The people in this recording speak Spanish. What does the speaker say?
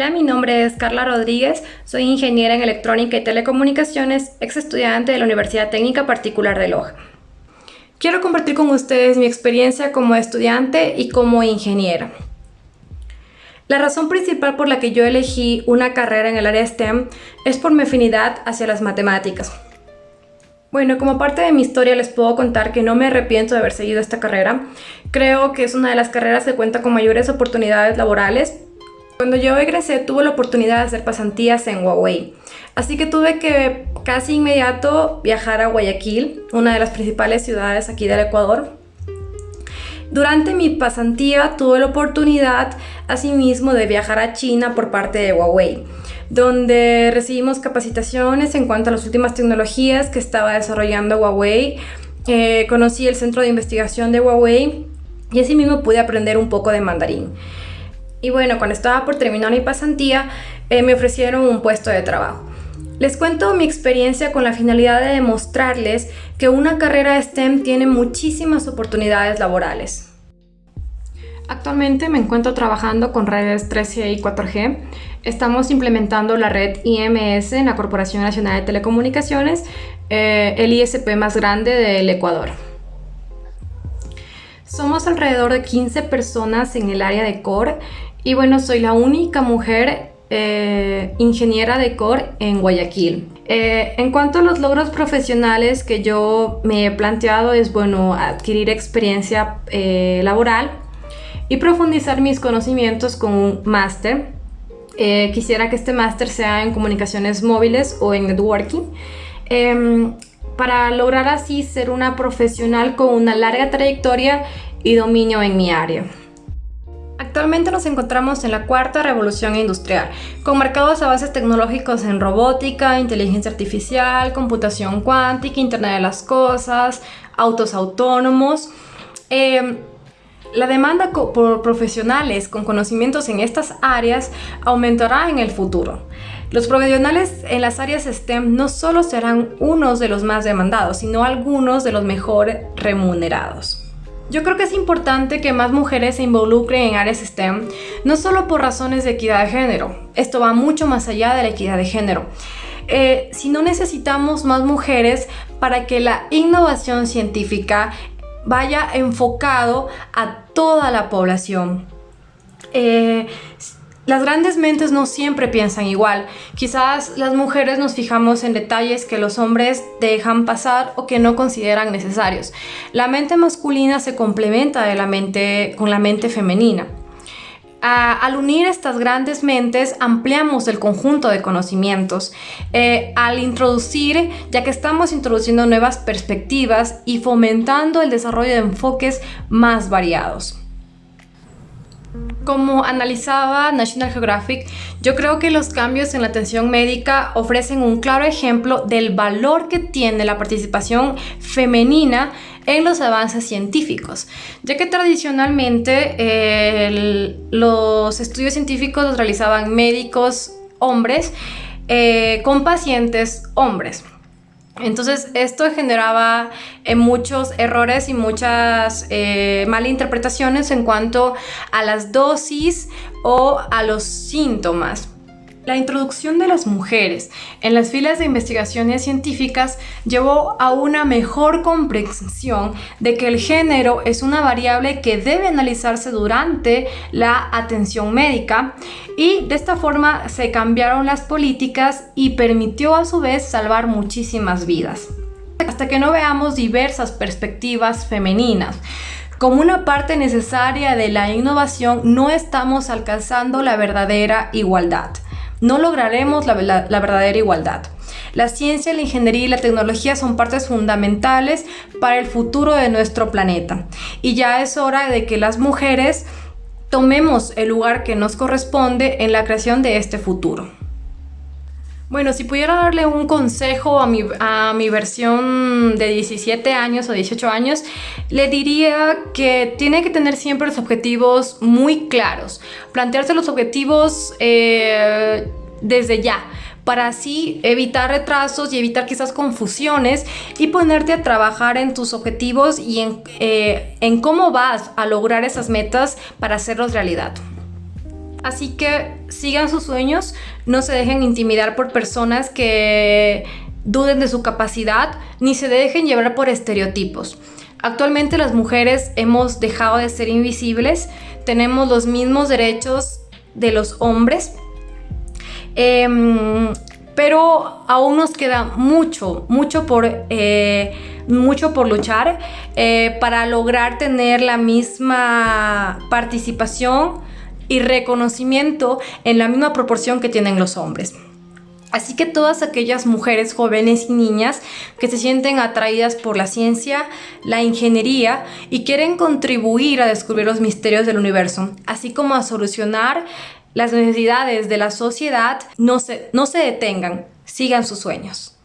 Hola, mi nombre es Carla Rodríguez, soy ingeniera en electrónica y telecomunicaciones, ex estudiante de la Universidad Técnica Particular de Loja. Quiero compartir con ustedes mi experiencia como estudiante y como ingeniera. La razón principal por la que yo elegí una carrera en el área STEM es por mi afinidad hacia las matemáticas. Bueno, como parte de mi historia les puedo contar que no me arrepiento de haber seguido esta carrera. Creo que es una de las carreras que cuenta con mayores oportunidades laborales cuando yo egresé tuve la oportunidad de hacer pasantías en Huawei, así que tuve que casi inmediato viajar a Guayaquil, una de las principales ciudades aquí del Ecuador. Durante mi pasantía tuve la oportunidad asimismo de viajar a China por parte de Huawei, donde recibimos capacitaciones en cuanto a las últimas tecnologías que estaba desarrollando Huawei. Eh, conocí el centro de investigación de Huawei y asimismo pude aprender un poco de mandarín. Y bueno, cuando estaba por terminar mi pasantía, eh, me ofrecieron un puesto de trabajo. Les cuento mi experiencia con la finalidad de demostrarles que una carrera STEM tiene muchísimas oportunidades laborales. Actualmente me encuentro trabajando con redes 3G y 4G. Estamos implementando la red IMS en la Corporación Nacional de Telecomunicaciones, eh, el ISP más grande del Ecuador. Somos alrededor de 15 personas en el área de core y bueno, soy la única mujer eh, ingeniera de core en Guayaquil. Eh, en cuanto a los logros profesionales que yo me he planteado es bueno adquirir experiencia eh, laboral y profundizar mis conocimientos con un máster. quisiera que este máster sea en comunicaciones móviles o en networking em, para lograr así ser una profesional con una larga trayectoria y dominio en mi área. Actualmente nos encontramos en la cuarta revolución industrial, con marcados avances tecnológicos en robótica, inteligencia artificial, computación cuántica, Internet de las Cosas, autos autónomos. Em, la demanda por profesionales con conocimientos en estas áreas aumentará en el futuro. Los profesionales en las áreas STEM no solo serán unos de los más demandados, sino algunos de los mejor remunerados. Yo creo que es importante que más mujeres se involucren en áreas STEM, no solo por razones de equidad de género, esto va mucho más allá de la equidad de género, eh, sino necesitamos más mujeres para que la innovación científica vaya enfocado a toda la población. Eh, las grandes mentes no siempre piensan igual. Quizás las mujeres nos fijamos en detalles que los hombres dejan pasar o que no consideran necesarios. La mente masculina se complementa de la mente, con la mente femenina. al unir estas grandes mentes ampliamos el conjunto de conocimientos. Eh, al introducir, ya que estamos introduciendo nuevas perspectivas y fomentando el desarrollo de enfoques más variados. Como analizaba National Geographic, yo creo que los cambios en la atención médica ofrecen un claro ejemplo del valor que tiene la participación femenina en los avances científicos, ya que tradicionalmente los estudios científicos los realizaban médicos hombres eh, con pacientes hombres. Entonces esto generaba eh, muchos errores y muchas eh, malinterpretaciones en cuanto a las dosis o a los síntomas. La introducción de las mujeres en las filas de investigaciones científicas llevó a una mejor comprensión de que el género es una variable que debe analizarse durante la atención médica y de esta forma se cambiaron las políticas y permitió a su vez salvar muchísimas vidas. Hasta que no veamos diversas perspectivas femeninas. Como una parte necesaria de la innovación no estamos alcanzando la verdadera igualdad no lograremos la, verdadera igualdad. La ciencia, la ingeniería y la tecnología son partes fundamentales para el futuro de nuestro planeta. Y ya es hora de que las mujeres tomemos el lugar que nos corresponde en la creación de este futuro. Bueno, si pudiera darle un consejo a mi, a mi, versión de 17 años o 18 años, le diría que tiene que tener siempre los objetivos muy claros. Plantearse los objetivos eh, desde ya para así evitar retrasos y evitar quizás confusiones y ponerte a trabajar en tus objetivos y en, eh, en cómo vas a lograr esas metas para hacerlos realidad. Así que sigan sus sueños, no se dejen intimidar por personas que duden de su capacidad, ni se dejen llevar por estereotipos. Actualmente las mujeres hemos dejado de ser invisibles, tenemos los mismos derechos de los hombres, em, pero aún nos queda mucho, mucho por, eh, mucho por luchar eh, para lograr tener la misma participación y reconocimiento en la misma proporción que tienen los hombres. Así que todas aquellas mujeres jóvenes y niñas que se sienten atraídas por la ciencia, la ingeniería y quieren contribuir a descubrir los misterios del universo, así como a solucionar las necesidades de la sociedad, no se, no se detengan, sigan sus sueños.